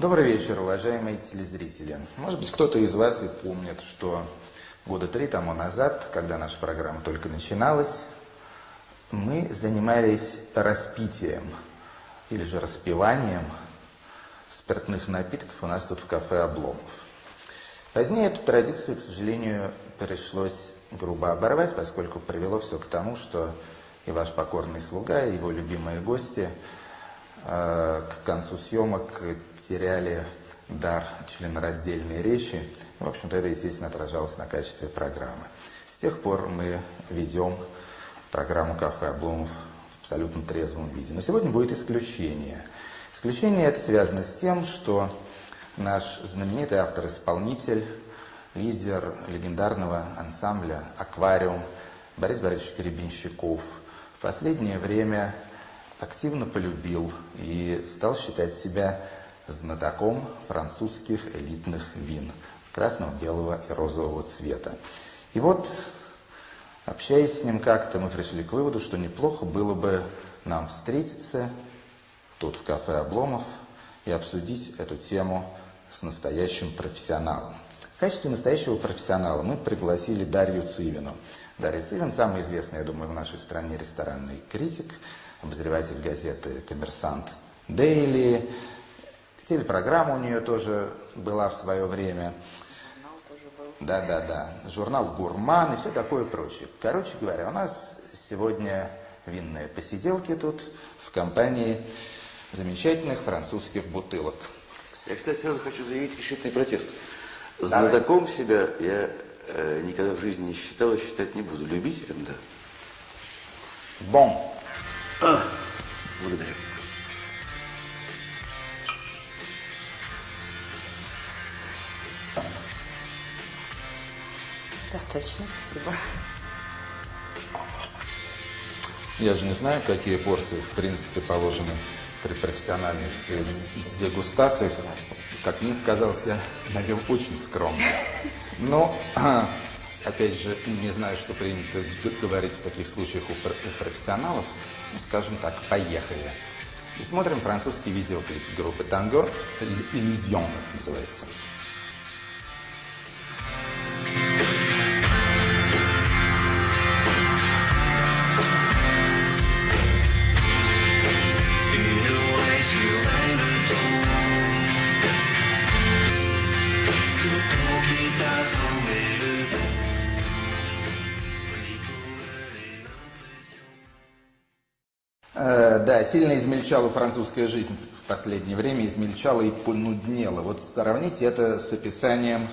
Добрый вечер, уважаемые телезрители. Может быть, кто-то из вас и помнит, что года три тому назад, когда наша программа только начиналась, мы занимались распитием или же распиванием спиртных напитков у нас тут в кафе «Обломов». Позднее эту традицию, к сожалению, пришлось грубо оборвать, поскольку привело все к тому, что и ваш покорный слуга, и его любимые гости к концу съемок теряли дар членораздельной речи. В общем-то, это, естественно, отражалось на качестве программы. С тех пор мы ведем программу «Кафе Обломов» в абсолютно трезвом виде. Но сегодня будет исключение. Исключение это связано с тем, что наш знаменитый автор-исполнитель, лидер легендарного ансамбля «Аквариум» Борис Борисович Керебинщиков в последнее время активно полюбил и стал считать себя знатоком французских элитных вин красного, белого и розового цвета. И вот, общаясь с ним как-то, мы пришли к выводу, что неплохо было бы нам встретиться тут в кафе «Обломов» и обсудить эту тему с настоящим профессионалом. В качестве настоящего профессионала мы пригласили Дарью Цивину. Дарья Цивин – самый известный, я думаю, в нашей стране ресторанный критик, обозреватель газеты «Коммерсант Дейли», Телепрограмма у нее тоже была в свое время. Да, да, да. Журнал «Гурман» и все такое прочее. Короче говоря, у нас сегодня винные посиделки тут в компании замечательных французских бутылок. Я, кстати, сразу хочу заявить решительный протест. Знатоком себя я э, никогда в жизни не считал и считать не буду. Любителем, да. Бон. А, благодарю. Достаточно, спасибо. Я же не знаю, какие порции, в принципе, положены при профессиональных э, дегустациях. Как мне казалось, я налил очень скромно. Но, опять же, не знаю, что принято говорить в таких случаях у, профессионалов. Ну, скажем так, поехали. И смотрим французский видеоклип группы Танго «Иллюзион» называется. Сильно измельчала французская жизнь в последнее время, измельчала и понуднела. Вот сравните это с описанием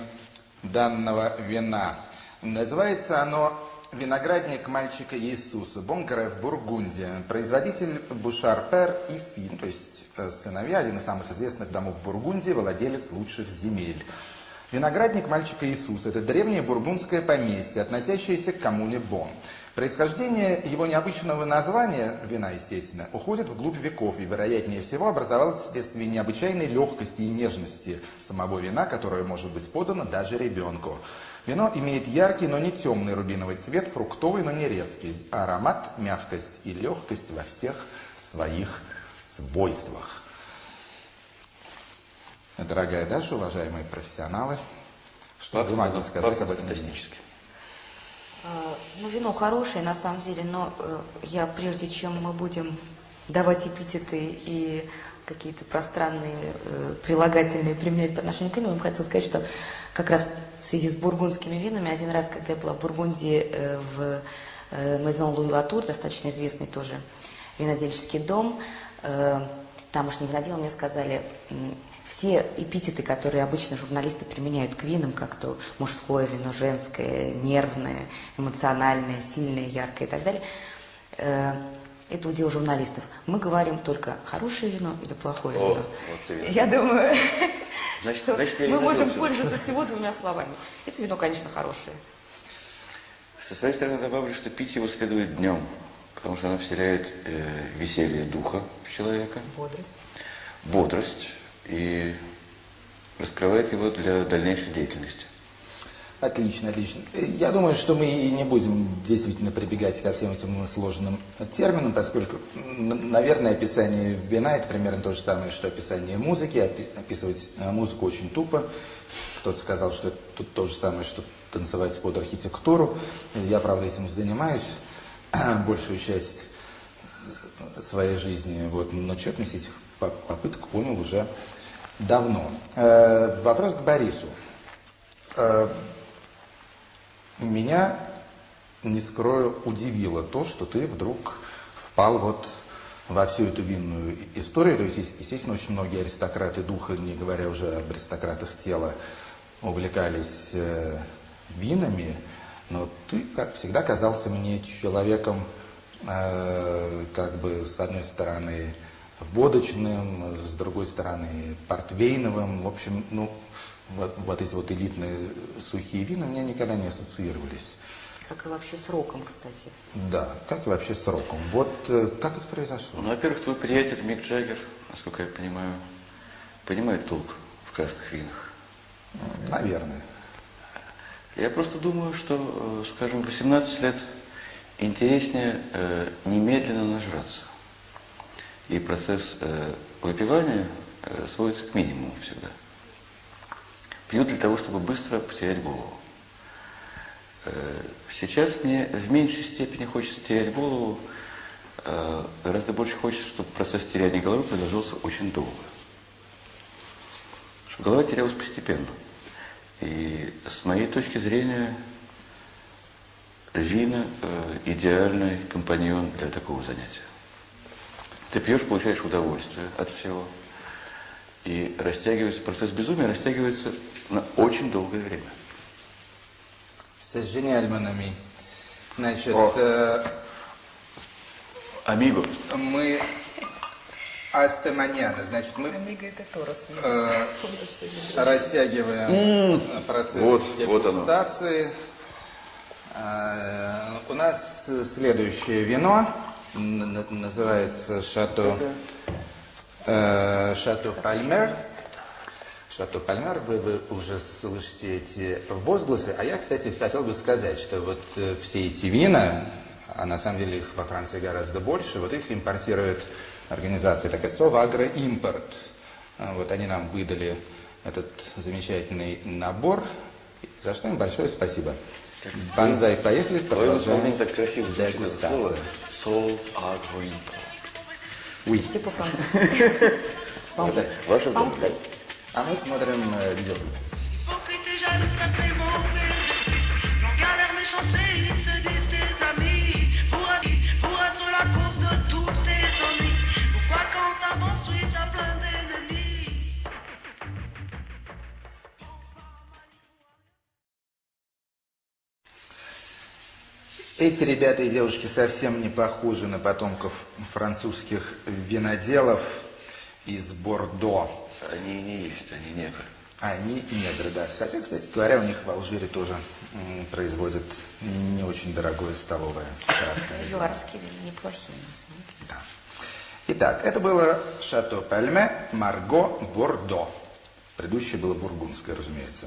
данного вина. Называется оно «Виноградник мальчика Иисуса», Бонкарев, Бургундия. Производитель Бушар Пер и Фин, то есть э, сыновья, один из самых известных домов Бургундии, владелец лучших земель. Виноградник мальчика Иисуса – это древнее бургундское поместье, относящееся к коммуне Бон. Происхождение его необычного названия, вина, естественно, уходит вглубь веков и, вероятнее всего, образовалось вследствие необычайной легкости и нежности самого вина, которое может быть подано даже ребенку. Вино имеет яркий, но не темный рубиновый цвет, фруктовый, но не резкий, аромат, мягкость и легкость во всех своих свойствах. Дорогая Даша, уважаемые профессионалы, что вы могли сказать об этом вине? А, ну, вино хорошее, на самом деле, но э, я, прежде чем мы будем давать эпитеты и какие-то пространные э, прилагательные применять по отношению к вину, я бы хотела сказать, что как раз в связи с бургундскими винами, один раз, когда я была в Бургундии, э, в э, Maison Луи Латур, достаточно известный тоже винодельческий дом, э, тамошние виноделы мне сказали, все эпитеты, которые обычно журналисты применяют к винам, как то мужское вино, женское, нервное, эмоциональное, сильное, яркое и так далее, э, это удел журналистов. Мы говорим только хорошее вино или плохое О, вино. Вот я думаю, значит, что значит, мы можем пользоваться всего двумя словами. Это вино, конечно, хорошее. Со своей стороны добавлю, что пить его следует днем, потому что оно вселяет э, веселье духа в человека. Бодрость. Бодрость и раскрывает его для дальнейшей деятельности. Отлично, отлично. Я думаю, что мы и не будем действительно прибегать ко всем этим сложным терминам, поскольку, наверное, описание вина это примерно то же самое, что описание музыки. Опи- Описывать э, музыку очень тупо. Кто-то сказал, что это то же самое, что танцевать под архитектуру. Я, правда, этим занимаюсь большую часть своей жизни. Вот, но четность этих по- попыток понял уже давно. Э, вопрос к Борису. Э, меня, не скрою, удивило то, что ты вдруг впал вот во всю эту винную историю. То есть, ес- естественно, очень многие аристократы духа, не говоря уже об аристократах тела, увлекались э, винами, но ты, как всегда, казался мне человеком, э, как бы, с одной стороны, водочным, с другой стороны, портвейновым. В общем, ну, вот, вот эти вот элитные сухие вина у меня никогда не ассоциировались. Как и вообще с роком, кстати. Да, как и вообще с роком. Вот э, как это произошло? Ну, во-первых, твой приятель Мик Джаггер, насколько я понимаю, понимает толк в красных винах. Наверное. Я просто думаю, что, э, скажем, 18 лет интереснее э, немедленно нажраться. И процесс э, выпивания э, сводится к минимуму всегда. Пью для того, чтобы быстро потерять голову. Э, Сейчас мне в меньшей степени хочется терять голову, э, гораздо больше хочется, чтобы процесс теряния головы продолжался очень долго. Чтобы голова терялась постепенно. И с моей точки зрения, вина э, идеальный компаньон для такого занятия. Ты пьешь, получаешь удовольствие от всего. И растягивается, процесс безумия растягивается на очень долгое время. Значит, О. э, Амиго. мы астеманяна, значит, мы Амиго это Торос. э, растягиваем э, процесс Вот, вот оно. дегустации. Э, У нас следующее вино, называется Шато, э, Шато Пальмер. Шато Пальмер, вы, вы уже слышите эти возгласы. А я, кстати, хотел бы сказать, что вот э, все эти вина, а на самом деле их во Франции гораздо больше, вот их импортирует организация такая Совагро Импорт. А Вот они нам выдали этот замечательный набор, за что им большое спасибо. Банзай, поехали, продолжаем так красиво звучит Oui. c'est pe franceză. Santé. Santé. Ça Эти ребята и девушки совсем не похожи на потомков французских виноделов из Бордо. Они не есть, они негры. Они негры, да. Хотя, кстати говоря, у них в Алжире тоже производят не очень дорогое столовое красное вино. Юаровские вина неплохие, на самом деле. Да. Итак, это было Шато Пальме, Марго, Бордо. Предыдущее было бургундское, разумеется.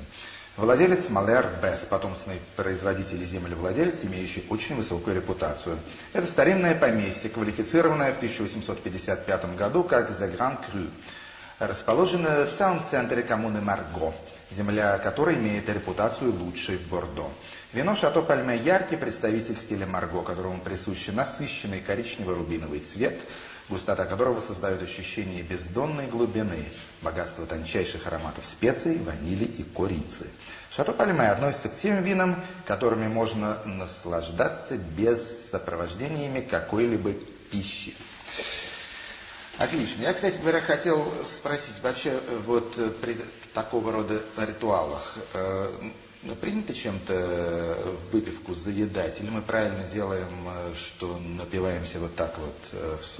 Владелец Малер Бесс, потомственный производитель землевладелец, имеющий очень высокую репутацию. Это старинное поместье, квалифицированное в 1855 году как «The Grand Cru», расположенное в самом центре коммуны Марго, земля которой имеет репутацию лучшей в Бордо. Вино Шато Пальме яркий представитель стиля Марго, которому присущи насыщенный коричнево-рубиновый цвет, густота которого создает ощущение бездонной глубины, богатство тончайших ароматов специй, ванили и корицы. Шато Пальме относится к тем винам, которыми можно наслаждаться без сопровождениями какой-либо пищи. Отлично. Я, кстати говоря, хотел спросить, вообще э, вот э, при такого рода ритуалах э, принято чем-то э, выпивку заедать? Или мы правильно делаем, э, что напиваемся вот так вот, э, в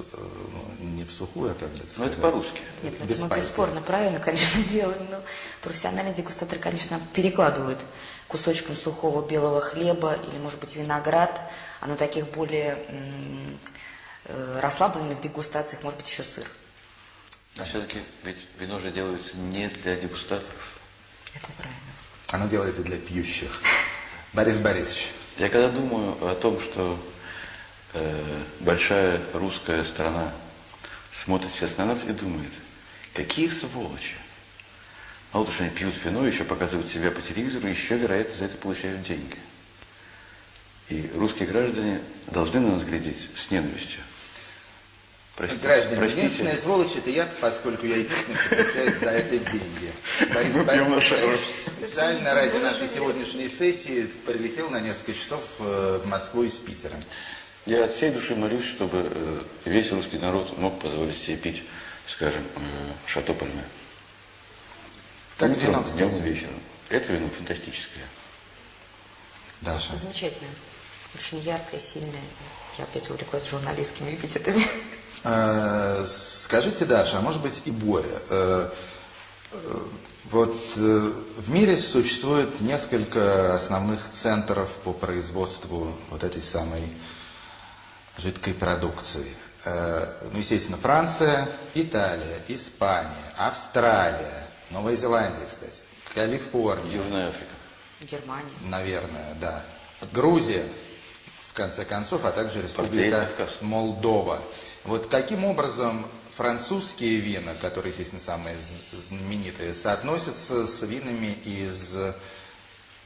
ну, не в сухую, а как бы это Ну, это сказать? по-русски. Нет, ну, Без это мы пальца. бесспорно правильно, конечно, делаем, но профессиональные дегустаторы, конечно, перекладывают кусочком сухого белого хлеба или, может быть, виноград, а на таких более расслабленных дегустациях, может быть, еще сыр. А все-таки ведь вино же делается не для дегустаторов. Это правильно. Оно делается для пьющих. Борис Борисович. Я когда думаю о том, что э, большая русская страна смотрит сейчас на нас и думает, какие сволочи. Мало того, что они пьют вино, еще показывают себя по телевизору, еще, вероятно, за это получают деньги. И русские граждане должны на нас глядеть с ненавистью. Простите, Граждане, простите. единственная сволочь это я, поскольку я единственный, кто получает за это деньги. Борис Борисович специально ради нашей сегодняшней сессии прилетел на несколько часов э, в Москву из Питера. Я от всей души молюсь, чтобы э, весь русский народ мог позволить себе пить, скажем, э, шато Пальме. Как Утром, вино, днем кстати. вечером. Это вино фантастическое. Даша. Замечательно. Очень яркое, сильное. Я опять увлеклась журналистскими эпитетами. Э, Скажите, Даша, а может быть и Боря, э, э, вот э, в мире существует несколько основных центров по производству вот этой самой жидкой продукции. Ну, естественно, Франция, Италия, Испания, Австралия, Новая Зеландия, кстати, Калифорния, Южная Африка. Германия. наверное, да. Грузия, в конце концов, а также Республика. Молдова. Вот каким образом французские вина, которые, естественно, самые знаменитые, соотносятся с винами из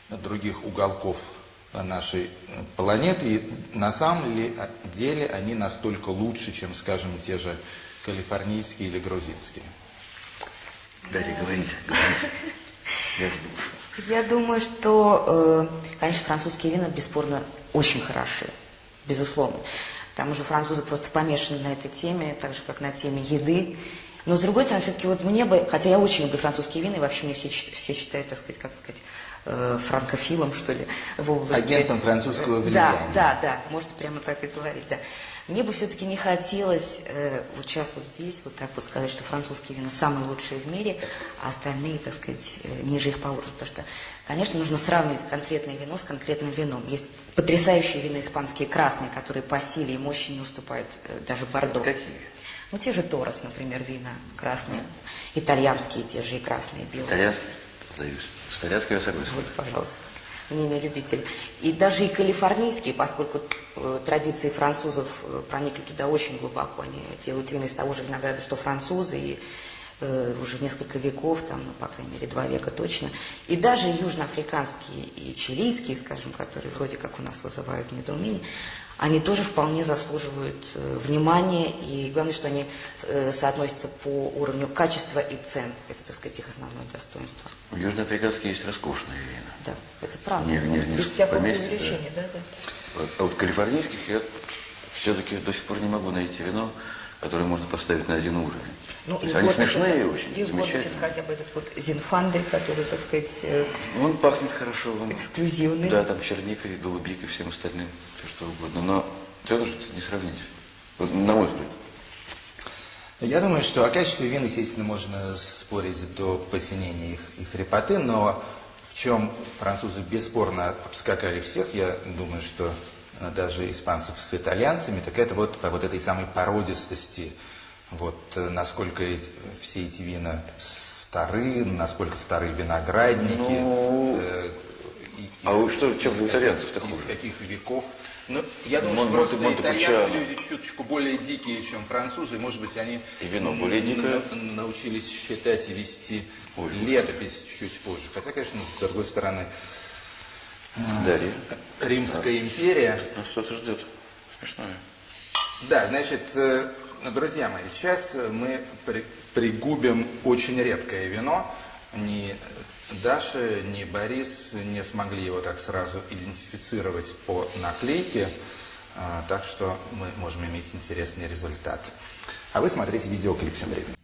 других уголков нашей планеты, и на самом ли деле они настолько лучше, чем, скажем, те же калифорнийские или грузинские? Дарья, говорите, говорите. Я жду. Я думаю, что, э, конечно, французские вина бесспорно очень хороши, безусловно. Там уже французы просто помешаны на этой теме, так же, как на теме еды. Но, с другой стороны, все-таки вот мне бы, хотя я очень люблю французские вина, и вообще мне все, все считают, так сказать, как сказать, э, франкофилом, что ли, в области... Агентом французского Да, влияния. да, да, можно прямо так и говорить, да. Мне бы все-таки не хотелось э, вот сейчас вот здесь вот так вот сказать, что французские вина самые лучшие в мире, а остальные, так сказать, э, ниже их по уровню. Потому что, конечно, нужно сравнивать конкретное вино с конкретным вином. Есть потрясающие вина испанские красные, которые по силе и мощи не уступают э, даже Бордо. Какие? Ну, те же Торос, например, вина красные, итальянские те же и красные, белые. Итальянский? Сдаюсь. С итальянской я согласен. Вот, пожалуйста. Мнение любителей. И даже и калифорнийские, поскольку э, традиции французов э, проникли туда очень глубоко. Они делают вина из того же винограда, что французы, и уже несколько веков, там, ну, по крайней мере, два века точно. И даже южноафриканские и чилийские, скажем, которые вроде как у нас вызывают недоумение, они тоже вполне заслуживают э, внимания, и главное, что они э, соотносятся по уровню качества и цен. Это, так сказать, их основное достоинство. У южноафриканские есть роскошные вина. Да, это правда. Не- не- не Без всякого преувеличения, да, да. Вот, А вот калифорнийских я все-таки до сих пор не могу найти вино, которое можно поставить на один уровень. Ну, То есть они вот смешные это- очень, и вот замечательные. хотя бы этот вот Зинфандель, который, так сказать, э, Он пахнет хорошо. Он, эксклюзивный. Да, там черникой, голубикой, всем остальным, все что угодно. Но же не сравнить. Вот, на мой взгляд. Я думаю, что о качестве вин, естественно, можно спорить до посинения их и хрипоты, но в чем французы бесспорно обскакали всех, я думаю, что даже испанцев с итальянцами, так это вот по вот этой самой породистости, вот э, насколько все эти вина стары, насколько стары виноградники. Ну, э, и- а вы что, чем из итальянцев-то Из каких веков. Ну, я думаю, Мон- что просто Монте- итальянцы Монтепульчиано. люди чуточку более дикие, чем французы. Может быть, они И вино более дикое. научились считать и вести Ой. летопись чуть позже. Хотя, конечно, с другой стороны, Дарья, Римская империя. нас что-то ждет. Смешное. Да, значит, э, друзья мои, сейчас мы при- пригубим очень редкое вино. Ни Даша, ни Борис не смогли его так сразу идентифицировать по наклейке, а, так что мы можем иметь интересный результат. А вы смотрите видеоклип тем временем.